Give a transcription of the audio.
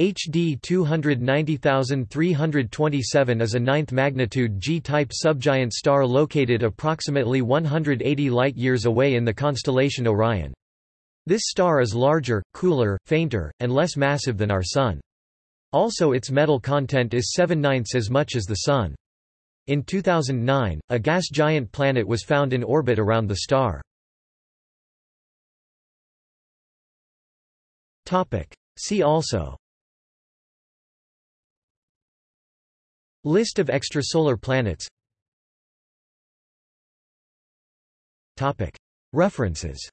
HD 290327 is a ninth magnitude G-type subgiant star located approximately 180 light-years away in the constellation Orion. This star is larger, cooler, fainter, and less massive than our Sun. Also its metal content is 7 ninths as much as the Sun. In 2009, a gas giant planet was found in orbit around the star. See also List of extrasolar planets. References